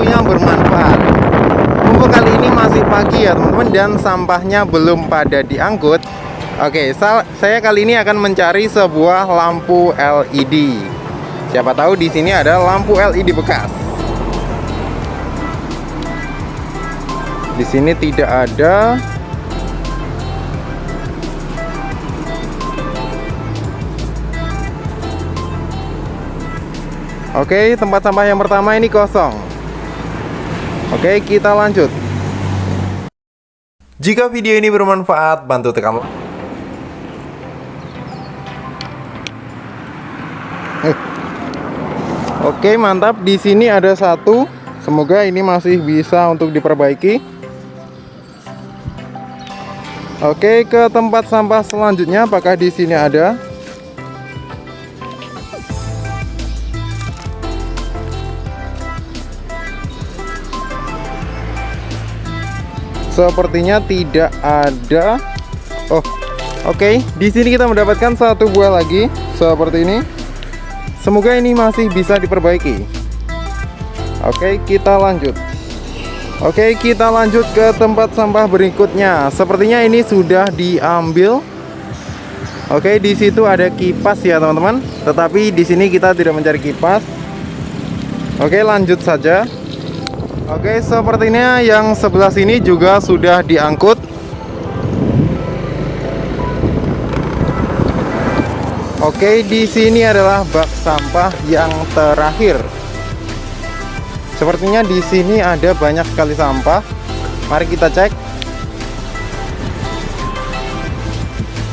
tentunya bermanfaat. Mumpung kali ini masih pagi ya teman-teman Dan sampahnya belum pada diangkut. Oke, saya kali ini akan mencari sebuah lampu LED Siapa tahu di sini ada lampu LED bekas. Di sini tidak ada. Oke, tempat sampah yang pertama ini kosong. Oke, kita lanjut. Jika video ini bermanfaat, bantu tekan eh. Oke, mantap. Di sini ada satu. Semoga ini masih bisa untuk diperbaiki. Oke, ke tempat sampah selanjutnya apakah di sini ada? Sepertinya tidak ada. Oh, oke. Okay. Di sini kita mendapatkan satu buah lagi seperti ini. Semoga ini masih bisa diperbaiki. Oke, okay, kita lanjut. Oke, okay, kita lanjut ke tempat sampah berikutnya. Sepertinya ini sudah diambil. Oke, di situ ada kipas ya, teman-teman. Tetapi di sini kita tidak mencari kipas. Oke, lanjut saja. Oke, sepertinya yang sebelah sini juga sudah diangkut. Oke, di sini adalah bak sampah yang terakhir. Sepertinya di sini ada banyak sekali sampah. Mari kita cek.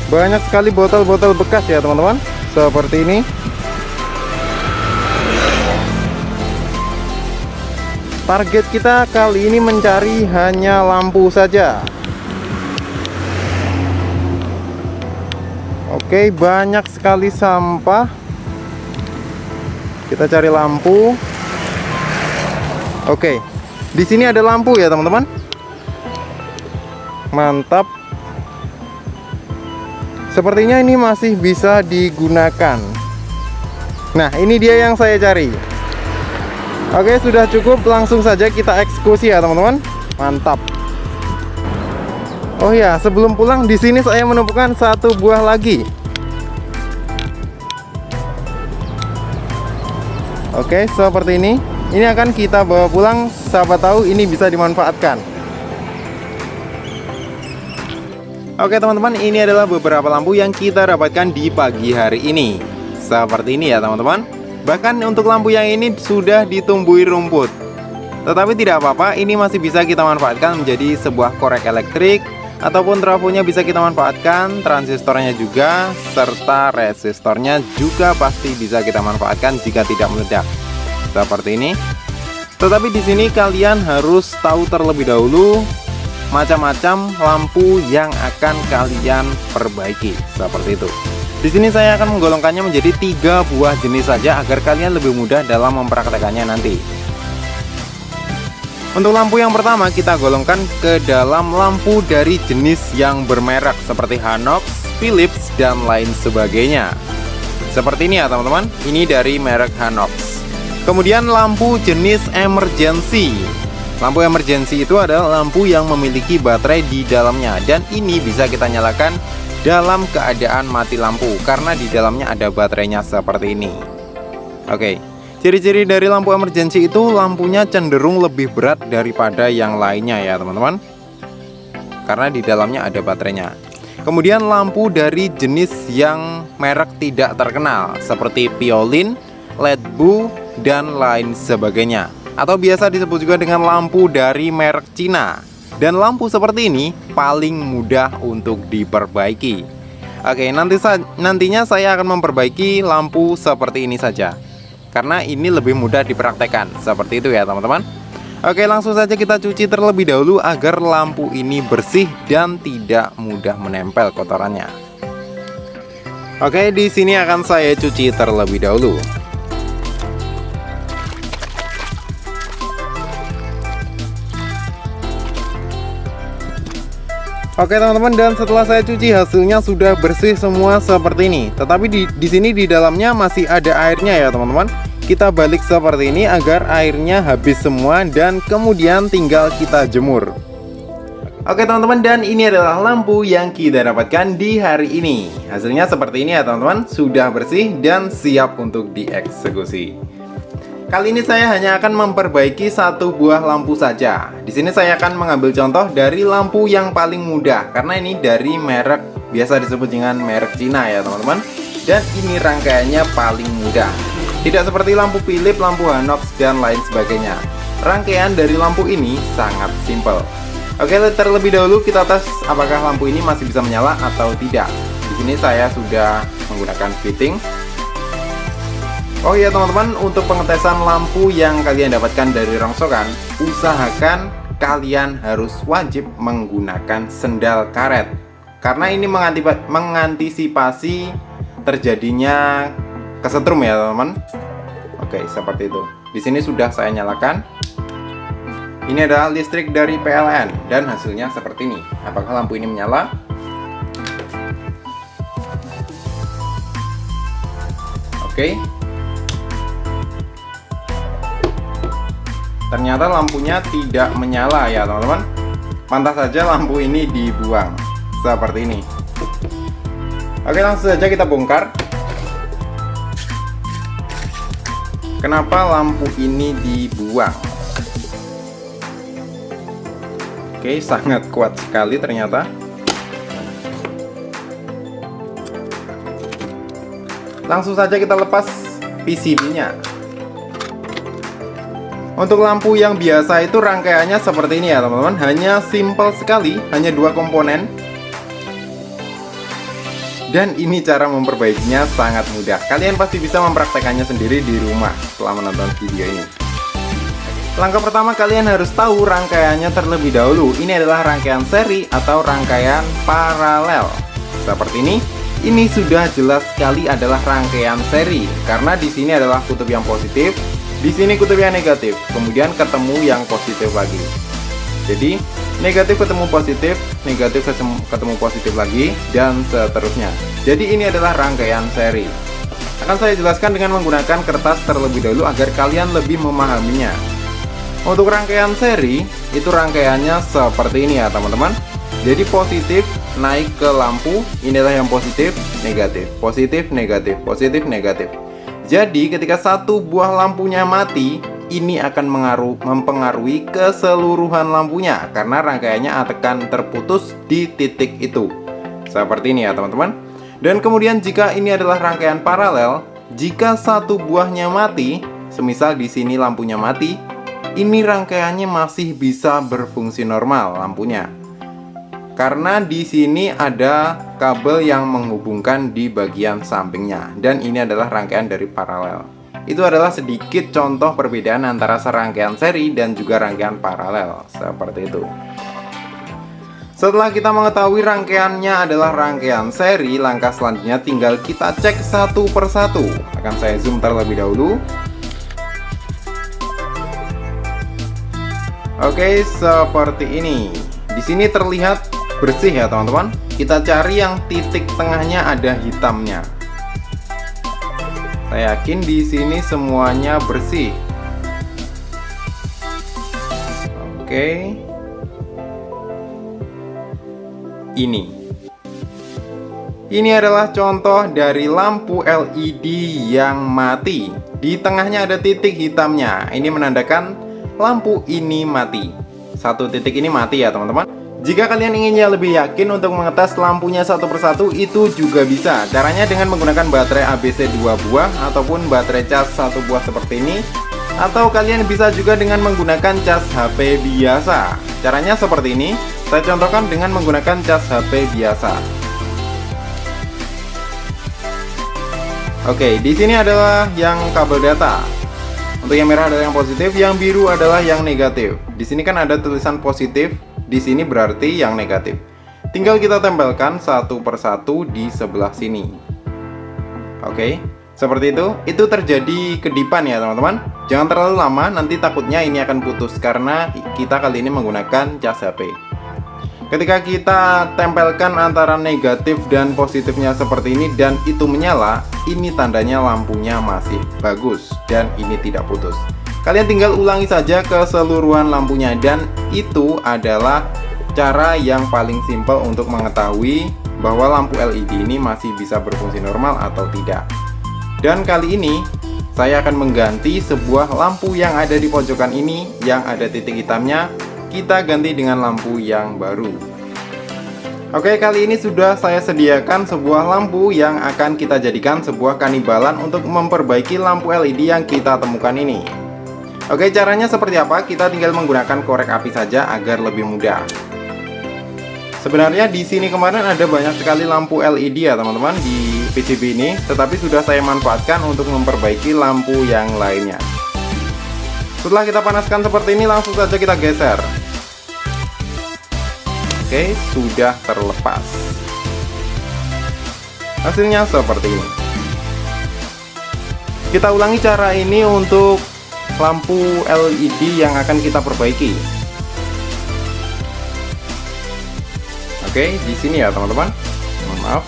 Banyak sekali botol-botol bekas ya, teman-teman. Seperti ini. Target kita kali ini mencari hanya lampu saja. Oke, banyak sekali sampah. Kita cari lampu. Oke. Di sini ada lampu ya, teman-teman. Mantap. Sepertinya ini masih bisa digunakan. Nah, ini dia yang saya cari. Oke sudah cukup. Langsung saja kita eksekusi ya teman-teman. Mantap. Oh ya sebelum pulang di sini saya menemukan satu buah lagi. Oke seperti ini. Ini akan kita bawa pulang. Sahabat tahu ini bisa dimanfaatkan. Oke teman-teman ini adalah beberapa lampu yang kita dapatkan di pagi hari ini. Seperti ini ya teman-teman Bahkan untuk lampu yang ini sudah ditumbuhi rumput. Tetapi tidak apa-apa, ini masih bisa kita manfaatkan menjadi sebuah korek elektrik Ataupun trafonya bisa kita manfaatkan, transistornya juga Serta resistornya juga pasti bisa kita manfaatkan jika tidak meledak. Seperti ini. Tetapi di sini kalian harus tahu terlebih dahulu macam-macam lampu yang akan kalian perbaiki. Seperti itu di sini saya akan menggolongkannya menjadi tiga buah jenis saja agar kalian lebih mudah dalam mempraktekannya nanti. Untuk lampu yang pertama kita golongkan ke dalam lampu dari jenis yang bermerek seperti Hanox, Philips, dan lain sebagainya. Seperti ini ya teman-teman, ini dari merek Hanox. Kemudian lampu jenis emergency. Lampu emergency itu adalah lampu yang memiliki baterai di dalamnya dan ini bisa kita nyalakan dalam keadaan mati lampu karena di dalamnya ada baterainya seperti ini. Oke ciri-ciri dari lampu emergency itu lampunya cenderung lebih berat daripada yang lainnya ya teman-teman. Karena di dalamnya ada baterainya. Kemudian lampu dari jenis yang merek tidak terkenal seperti Piolin, Ledbu, dan lain sebagainya. Atau biasa disebut juga dengan lampu dari merek Cina dan lampu seperti ini paling mudah untuk diperbaiki. Oke nanti sa nantinya saya akan memperbaiki lampu seperti ini saja. Karena ini lebih mudah dipraktekkan. Seperti itu ya teman-teman. Oke langsung saja kita cuci terlebih dahulu Agar lampu ini bersih dan tidak mudah menempel kotorannya. Oke di sini akan saya cuci terlebih dahulu Oke teman-teman dan setelah saya cuci hasilnya sudah bersih semua seperti ini. Tetapi di, di sini di dalamnya masih ada airnya ya teman-teman. kita balik seperti ini agar airnya habis semua dan kemudian tinggal kita jemur Oke teman-teman dan ini adalah lampu yang kita dapatkan di hari ini Hasilnya seperti ini ya teman-teman Sudah bersih dan siap untuk dieksekusi Kali ini saya hanya akan memperbaiki satu buah lampu saja. Di sini saya akan mengambil contoh dari lampu yang paling mudah Karena ini dari merek biasa disebut dengan merek Cina ya teman-teman. Dan ini rangkaiannya paling mudah. Tidak seperti lampu Philips, lampu Hanox, dan lain sebagainya. Rangkaian dari lampu ini sangat simple Oke, terlebih dahulu kita tes apakah lampu ini masih bisa menyala atau tidak. Di sini saya sudah menggunakan fitting. Oh iya teman-teman, untuk pengetesan lampu yang kalian dapatkan dari rongsokan, usahakan kalian harus wajib menggunakan sendal karet. Karena ini mengantisipasi terjadinya kesetrum ya teman-teman. Oke, seperti itu. Di sini sudah saya nyalakan. Ini adalah listrik dari PLN dan hasilnya seperti ini. Apakah lampu ini menyala? Oke. Ternyata lampunya tidak menyala ya teman-teman. Pantas saja lampu ini dibuang seperti ini. Oke langsung saja kita bongkar. Kenapa lampu ini dibuang? Oke, sangat kuat sekali ternyata. Langsung saja kita lepas PCB-nya. Untuk lampu yang biasa itu rangkaiannya seperti ini ya teman-teman Hanya simple sekali, hanya dua komponen Dan ini cara memperbaikinya sangat mudah Kalian pasti bisa mempraktekannya sendiri di rumah setelah menonton video ini Langkah pertama kalian harus tahu rangkaiannya terlebih dahulu. Ini adalah rangkaian seri atau rangkaian paralel. Seperti ini. Ini sudah jelas sekali adalah rangkaian seri karena di sini adalah kutub yang positif, di sini kutub yang negatif, kemudian ketemu yang positif lagi. Jadi, negatif ketemu positif, negatif ketemu positif lagi dan seterusnya. Jadi ini adalah rangkaian seri. Akan saya jelaskan dengan menggunakan kertas terlebih dahulu agar kalian lebih memahaminya. Untuk rangkaian seri, itu rangkaiannya seperti ini ya teman-teman. Jadi positif naik ke lampu, inilah yang positif, negatif, positif, negatif, positif, negatif. Jadi ketika satu buah lampunya mati, ini akan mengaruh, mempengaruhi keseluruhan lampunya karena rangkaiannya akan terputus di titik itu. Seperti ini ya teman-teman. Dan kemudian jika ini adalah rangkaian paralel, jika satu buahnya mati, semisal di sini lampunya mati, ini rangkaiannya masih bisa berfungsi normal lampunya. Karena di sini ada kabel yang menghubungkan di bagian sampingnya dan ini adalah rangkaian dari paralel. Itu adalah sedikit contoh perbedaan antara serangkaian seri dan juga rangkaian paralel seperti itu. Setelah kita mengetahui rangkaiannya adalah rangkaian seri, langkah selanjutnya tinggal kita cek satu persatu. Akan saya zoom terlebih dahulu. Oke, seperti ini. Di sini terlihat bersih ya, teman-teman. Kita cari yang titik tengahnya ada hitamnya. Saya yakin di sini semuanya bersih. Oke. Ini. Ini adalah contoh dari lampu LED yang mati. Di tengahnya ada titik hitamnya. Ini menandakan lampu ini mati satu titik ini mati ya teman-teman jika kalian inginnya lebih yakin untuk mengetes lampunya satu persatu itu juga bisa. Caranya dengan menggunakan baterai ABC 2 buah ataupun baterai cas satu buah seperti ini. Atau kalian bisa juga dengan menggunakan cas HP biasa. Caranya seperti ini. Saya contohkan dengan menggunakan cas HP biasa. Oke, di sini adalah yang kabel data. Untuk yang merah adalah yang positif, yang biru adalah yang negatif. Di sini kan ada tulisan positif, di sini berarti yang negatif. Tinggal kita tempelkan satu persatu di sebelah sini. Oke, seperti itu. Itu terjadi kedipan ya teman-teman. Jangan terlalu lama, nanti takutnya ini akan putus karena kita kali ini menggunakan cas HP. Ketika kita tempelkan antara negatif dan positifnya seperti ini dan itu menyala, ini tandanya lampunya masih bagus dan ini tidak putus. Kalian tinggal ulangi saja keseluruhan lampunya. Dan itu adalah cara yang paling simpel untuk mengetahui bahwa lampu LED ini masih bisa berfungsi normal atau tidak. Dan kali ini saya akan mengganti sebuah lampu yang ada di pojokan ini yang ada titik hitamnya. Kita ganti dengan lampu yang baru. Oke kali ini sudah saya sediakan sebuah lampu yang akan kita jadikan sebuah kanibalan untuk memperbaiki lampu LED yang kita temukan ini Oke caranya seperti apa? Kita tinggal menggunakan korek api saja agar lebih mudah. Sebenarnya di sini kemarin ada banyak sekali lampu LED ya teman-teman di PCB ini. Tetapi sudah saya manfaatkan untuk memperbaiki lampu yang lainnya. Setelah kita panaskan seperti ini langsung saja kita geser. Oke sudah terlepas. Hasilnya seperti ini. Kita ulangi cara ini untuk lampu LED yang akan kita perbaiki Oke, di sini ya teman-teman. Maaf.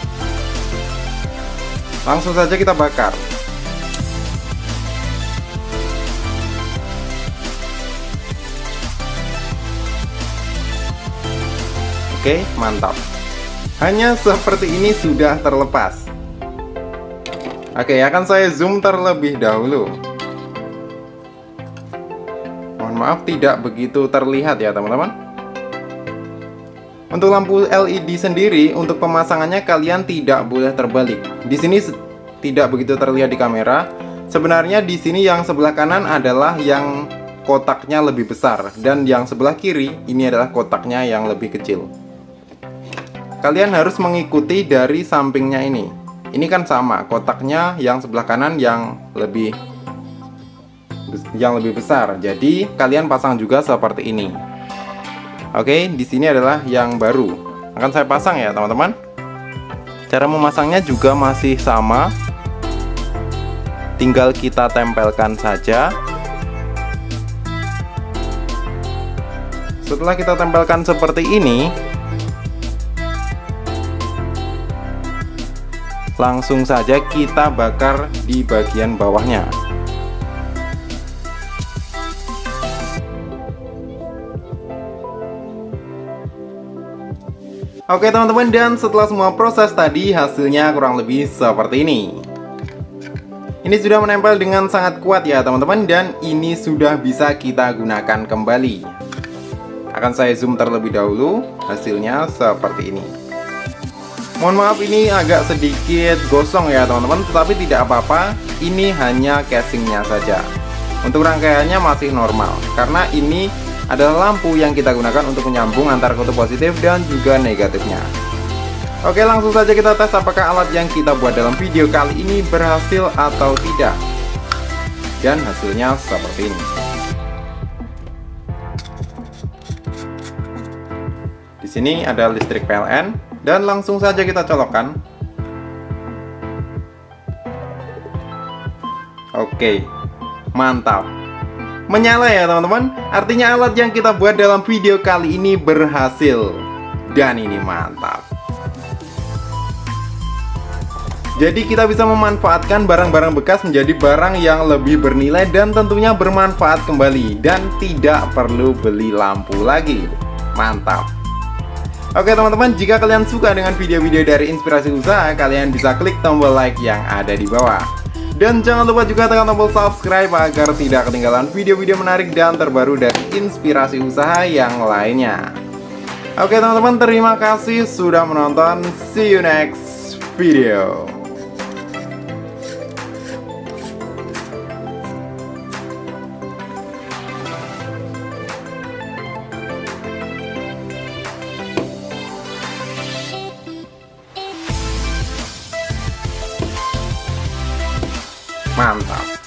Langsung saja kita bakar. Oke, mantap. Hanya seperti ini sudah terlepas. Oke, akan saya zoom terlebih dahulu. Maaf tidak begitu terlihat ya teman-teman. Untuk lampu LED sendiri, untuk pemasangannya kalian tidak boleh terbalik. Di sini tidak begitu terlihat di kamera. Sebenarnya di sini yang sebelah kanan adalah yang kotaknya lebih besar dan yang sebelah kiri ini adalah kotaknya yang lebih kecil. Kalian harus mengikuti dari sampingnya ini. Ini kan sama, kotaknya yang sebelah kanan yang lebih yang lebih besar. Jadi kalian pasang juga seperti ini. Oke, di sini adalah yang baru. Akan saya pasang ya, teman-teman. Cara memasangnya juga masih sama. Tinggal kita tempelkan saja. Setelah kita tempelkan seperti ini, langsung saja kita bakar di bagian bawahnya. Oke teman-teman dan setelah semua proses tadi hasilnya kurang lebih seperti ini. Ini sudah menempel dengan sangat kuat ya teman-teman dan ini sudah bisa kita gunakan kembali. Akan saya zoom terlebih dahulu hasilnya seperti ini. Mohon maaf ini agak sedikit gosong ya teman-teman tetapi tidak apa-apa. Ini hanya casingnya saja. Untuk rangkaiannya masih normal karena ini adalah lampu yang kita gunakan untuk menyambung antara kutub positif dan juga negatifnya. Oke langsung saja kita tes apakah alat yang kita buat dalam video kali ini berhasil atau tidak. Dan hasilnya seperti ini. Di sini ada listrik PLN dan langsung saja kita colokkan. Oke, mantap menyala ya teman-teman. Artinya alat yang kita buat dalam video kali ini berhasil. Dan ini mantap. Jadi kita bisa memanfaatkan barang-barang bekas menjadi barang yang lebih bernilai dan tentunya bermanfaat kembali. Dan tidak perlu beli lampu lagi. Mantap. Oke teman-teman, jika kalian suka dengan video-video dari Inspirasi Usaha, kalian bisa klik tombol like yang ada di bawah. Dan jangan lupa juga tekan tombol subscribe agar tidak ketinggalan video-video menarik dan terbaru dari inspirasi usaha yang lainnya. Oke teman-teman, terima kasih sudah menonton. See you next video. Mantap.